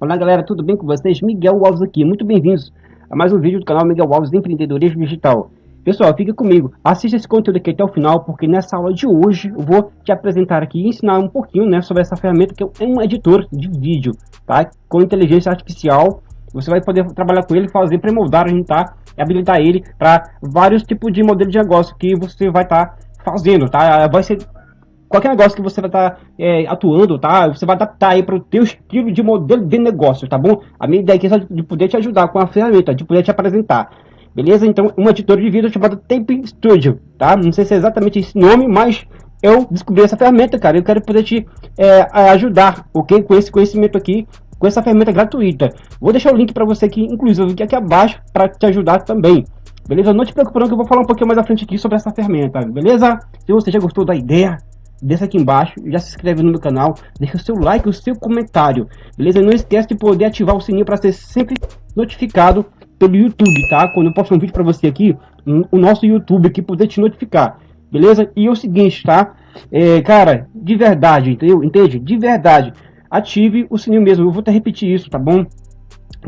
Olá galera, tudo bem com vocês? Miguel Alves aqui, muito bem-vindos a mais um vídeo do canal Miguel Alves Empreendedorismo Digital. Pessoal, fica comigo, assista esse conteúdo aqui até o final, porque nessa aula de hoje eu vou te apresentar aqui e ensinar um pouquinho né, sobre essa ferramenta que é um editor de vídeo, tá? Com inteligência artificial, você vai poder trabalhar com ele, fazer pré-moldar, tá? habilitar ele para vários tipos de modelo de negócio que você vai estar tá fazendo, tá? Vai ser qualquer negócio que você vai estar tá, é, atuando, tá? Você vai adaptar aí para o teu estilo de modelo de negócio, tá bom? A minha ideia aqui é de poder te ajudar com a ferramenta, de poder te apresentar. Beleza? Então, um editor de vídeo chamado Tape Studio, tá? Não sei se é exatamente esse nome, mas eu descobri essa ferramenta, cara. Eu quero poder te é, ajudar, ok? Com esse conhecimento aqui, com essa ferramenta gratuita. Vou deixar o link para você aqui, inclusive aqui abaixo, para te ajudar também. Beleza? Não te preocupe não que eu vou falar um pouquinho mais à frente aqui sobre essa ferramenta, beleza? Se você já gostou da ideia, desça aqui embaixo, já se inscreve no meu canal, deixa o seu like, o seu comentário, beleza? Não esquece de poder ativar o sininho para ser sempre notificado pelo YouTube, tá? Quando eu posto um vídeo para você aqui, o nosso YouTube aqui poder te notificar, beleza? E é o seguinte, tá? É, cara, de verdade, entendeu? Entende? De verdade, ative o sininho mesmo, eu vou até repetir isso, tá bom?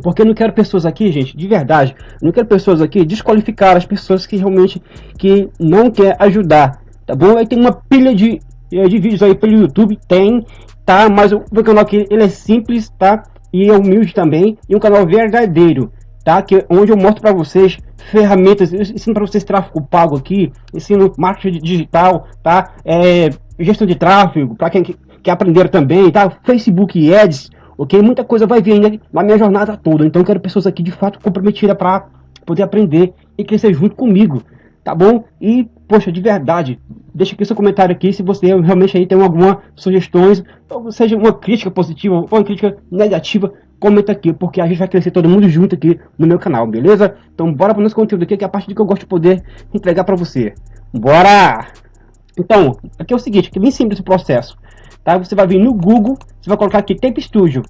Porque eu não quero pessoas aqui, gente, de verdade, não quero pessoas aqui desqualificar as pessoas que realmente que não quer ajudar, tá bom? Aí tem uma pilha de é, de vídeos aí pelo YouTube, tem, tá? Mas o meu canal aqui, ele é simples, tá? E é humilde também, e um canal verdadeiro, tá? Que, onde eu mostro para vocês ferramentas, ensino para vocês tráfego pago aqui, ensino marketing digital, tá? É, gestão de tráfego, para quem quer aprender também, tá? Facebook Ads, ok? Muita coisa vai vir ainda na minha jornada toda, então quero pessoas aqui de fato comprometidas para poder aprender e crescer junto comigo, tá bom? E, poxa, de verdade, deixa aqui seu comentário aqui se você realmente aí tem alguma sugestões, ou seja, uma crítica positiva ou uma crítica negativa, comenta aqui, porque a gente vai crescer todo mundo junto aqui no meu canal, beleza? Então bora para o nosso conteúdo aqui, que é a parte que eu gosto de poder entregar para você. Bora! Então, aqui é o seguinte, aqui é bem simples o processo, tá? Você vai vir no Google, você vai colocar aqui Tape Studio,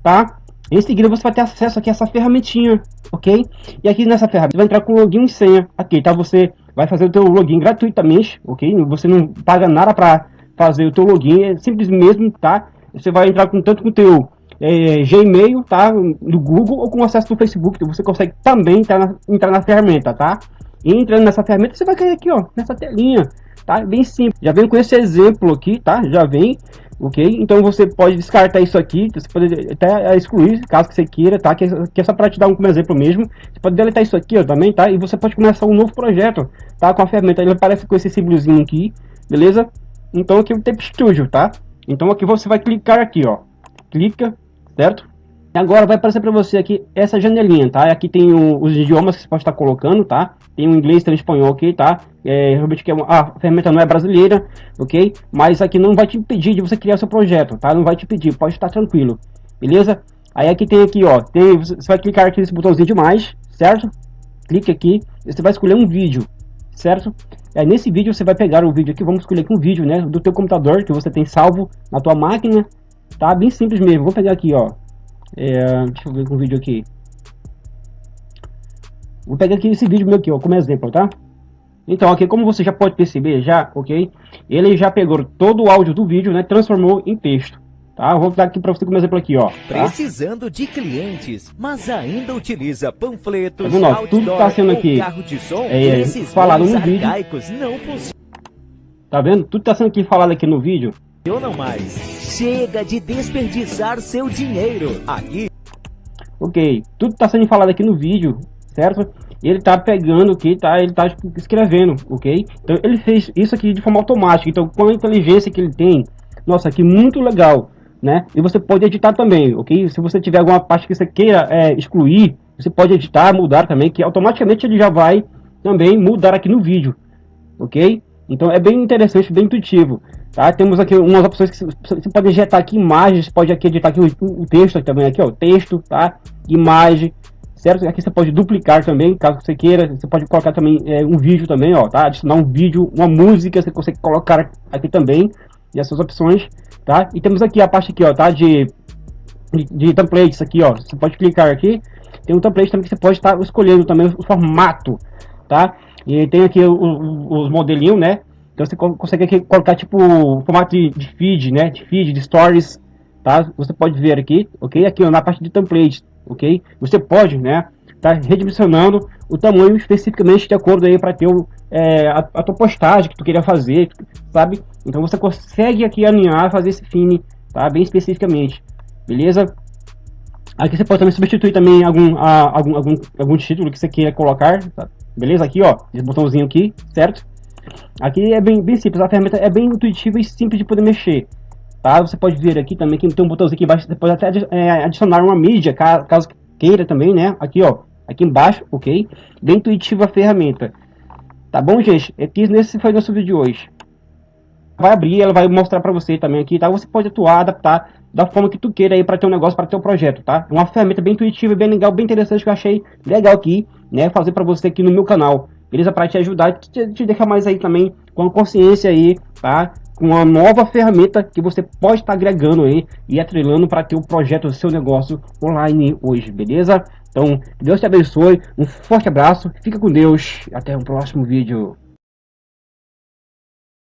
tá? Em seguida você vai ter acesso aqui a essa ferramentinha, ok? E aqui nessa ferramenta você vai entrar com login e senha aqui, tá? Você vai fazer o teu login gratuitamente, ok? Você não paga nada para fazer o teu login, é simples mesmo, tá? Você vai entrar com tanto com o teu é, Gmail, tá? Do Google ou com acesso do Facebook, então você consegue também entrar na, entrar na ferramenta, tá? E entrando nessa ferramenta, você vai cair aqui, ó, nessa telinha, tá? Bem simples. Já vem com esse exemplo aqui, tá? Já vem ok? Então você pode descartar isso aqui, você pode até excluir, caso que você queira, tá? Que, que é só para te dar um como exemplo mesmo. Você pode deletar isso aqui ó, também, tá? E você pode começar um novo projeto, tá? Com a ferramenta, ele aparece com esse símbolozinho aqui, beleza? Então aqui é o Tape Studio, tá? Então aqui você vai clicar aqui, ó. Clica, certo? Agora vai aparecer para você aqui essa janelinha, tá? Aqui tem o, os idiomas que você pode estar colocando, tá? Tem o inglês, tem o espanhol aqui, tá? É, realmente que é uma, a ferramenta não é brasileira, ok? Mas aqui não vai te impedir de você criar seu projeto, tá? Não vai te pedir, pode estar tranquilo, beleza? Aí aqui tem aqui, ó, tem, você vai clicar aqui nesse botãozinho de mais, certo? Clique aqui, você vai escolher um vídeo, certo? É, nesse vídeo você vai pegar o vídeo aqui, vamos escolher aqui um vídeo, né? Do teu computador que você tem salvo na tua máquina, tá? Bem simples mesmo, vou pegar aqui, ó é, deixa eu ver com o vídeo aqui. Vou pegar aqui esse vídeo meu aqui, ó, como exemplo, tá? Então, aqui, como você já pode perceber, já, ok? Ele já pegou todo o áudio do vídeo, né? Transformou em texto. Tá? Vou dar aqui para você como exemplo aqui, ó. Tá? Precisando de clientes, mas ainda utiliza panfletos, tá vendo, tudo tá sendo aqui som, é, falado no vídeo. Não tá vendo? Tudo tá sendo aqui falado aqui no vídeo. Eu não mais. Chega de desperdiçar seu dinheiro. Aqui. Ok, tudo está sendo falado aqui no vídeo, certo? Ele está pegando aqui, tá? Ele está escrevendo, ok? Então ele fez isso aqui de forma automática. Então com a inteligência que ele tem, nossa, aqui muito legal, né? E você pode editar também, ok? Se você tiver alguma parte que você queira é, excluir, você pode editar, mudar também, que automaticamente ele já vai também mudar aqui no vídeo, ok? Então é bem interessante, bem intuitivo. Tá? Temos aqui umas opções que você pode injetar aqui imagens, pode aqui editar aqui o, o texto também aqui, ó, texto, tá? Imagem, certo? Aqui você pode duplicar também, caso você queira. Você pode colocar também é, um vídeo também, ó, tá? Adicionar um vídeo, uma música, você consegue colocar aqui também. E essas opções, tá? E temos aqui a parte aqui, ó, tá? De, de, de templates aqui, ó. Você pode clicar aqui. Tem um template também que você pode estar escolhendo também o formato, tá? E tem aqui os modelinhos, né? Então você consegue aqui colocar tipo formato de, feed, né? De feed, de stories, tá? Você pode ver aqui, ok? Aqui ó, na parte de templates, ok? Você pode, né? Tá redimensionando o tamanho especificamente de acordo aí para ter o, é, a, a tua postagem que tu queria fazer, sabe? Então você consegue aqui alinhar, fazer esse fine, tá? Bem especificamente, beleza? Aqui você pode também substituir também algum, a, algum, algum, algum título que você queira colocar, tá? beleza? Aqui, ó, esse botãozinho aqui, certo? Aqui é bem, bem simples, a ferramenta é bem intuitiva e simples de poder mexer. Tá? Você pode ver aqui também que tem um botãozinho aqui embaixo, você pode até é, adicionar uma mídia, caso queira também, né? Aqui, ó, aqui embaixo, ok? Bem intuitiva a ferramenta. Tá bom, gente? Aqui nesse foi nosso vídeo de hoje. Vai abrir, ela vai mostrar para você também aqui, tá? Você pode atuar, adaptar da forma que tu queira aí para ter um negócio, para ter um projeto, tá? Uma ferramenta bem intuitiva, bem legal, bem interessante que eu achei legal aqui, né? Fazer para você aqui no meu canal beleza? Para te ajudar, te, te deixar mais aí também com consciência aí, tá? Com uma nova ferramenta que você pode estar tá agregando aí e atrelando para ter o projeto do seu negócio online hoje, beleza? Então, Deus te abençoe, um forte abraço, fica com Deus, até o próximo vídeo.